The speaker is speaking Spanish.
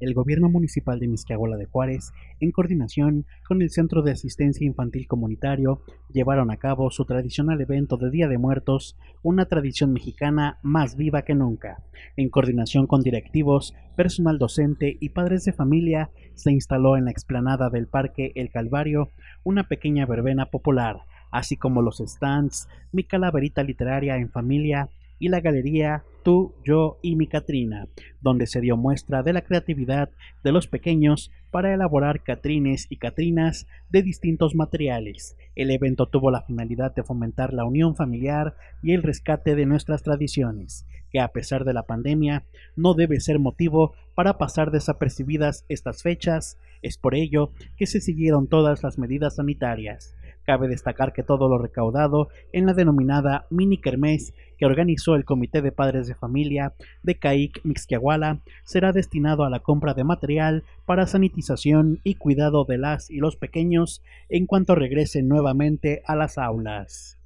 el Gobierno Municipal de Misquiahuala de Juárez, en coordinación con el Centro de Asistencia Infantil Comunitario, llevaron a cabo su tradicional evento de Día de Muertos, una tradición mexicana más viva que nunca. En coordinación con directivos, personal docente y padres de familia, se instaló en la explanada del Parque El Calvario una pequeña verbena popular, así como los stands, mi calaverita literaria en familia, y la galería Tú, Yo y mi Catrina, donde se dio muestra de la creatividad de los pequeños para elaborar catrines y catrinas de distintos materiales. El evento tuvo la finalidad de fomentar la unión familiar y el rescate de nuestras tradiciones, que a pesar de la pandemia no debe ser motivo para pasar desapercibidas estas fechas, es por ello que se siguieron todas las medidas sanitarias. Cabe destacar que todo lo recaudado en la denominada mini kermés que organizó el Comité de Padres de Familia de CAIC Mixquiahuala será destinado a la compra de material para sanitización y cuidado de las y los pequeños en cuanto regresen nuevamente a las aulas.